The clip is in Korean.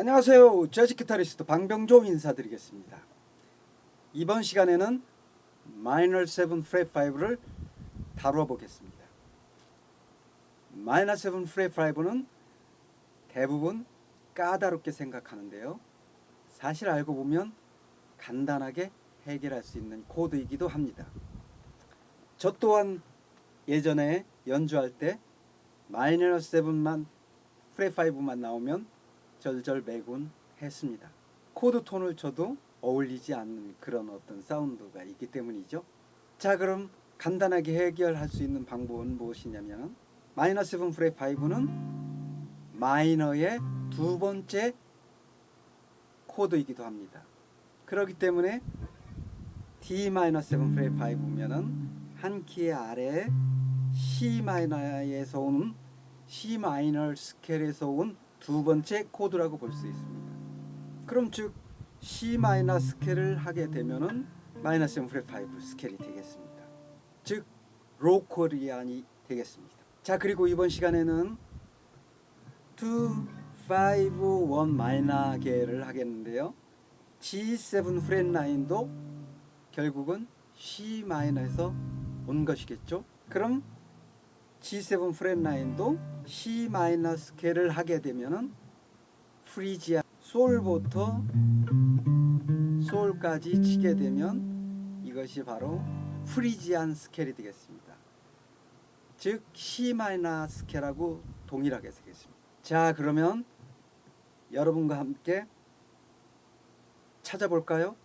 안녕하세요. 재즈 기타리스트 방병조 인사드리겠습니다. 이번 시간에는 마이너 7 프렛 5를 다루어 보겠습니다. 마이너 7 프렛 5는 대부분 까다롭게 생각하는데요. 사실 알고 보면 간단하게 해결할 수 있는 코드이기도 합니다. 저 또한 예전에 연주할 때 마이너 7만 flat 5만 나오면 절절 매곤 했습니다. chord tone을 쳐도 어울리지 않는 그런 어떤 사운드가 있기 때문이죠. 자 그럼 간단하게 해결할 수 있는 방법은 무엇이냐면 마이너 7 flat 5는 minor의 두 번째 코드이기도 합니다. 그렇기 때문에 D minor 7 flat 5면은 한 키의 아래에 C minor에서 오는 C minor scale에서 온 두 번째 코드라고 볼 수 있습니다. 그럼 즉 C 마이너 스케일을 하게 되면은 마이너 7 flat 5 scale이 되겠습니다. 즉 Locrian이 되겠습니다. 자 그리고 이번 시간에는 2, 5, 1 마이너 계를 하겠는데요. G7 flat 9도 결국은 C minor에서 온 것이겠죠. 그럼 G7 프렛 9도 C 마이너 스케일을 하게 되면은 Phrygian 솔부터 솔까지 치게 되면 이것이 바로 Phrygian scale이 되겠습니다. 즉 C 마이너 스케일하고 동일하게 되겠습니다. 자 그러면 여러분과 함께 찾아볼까요?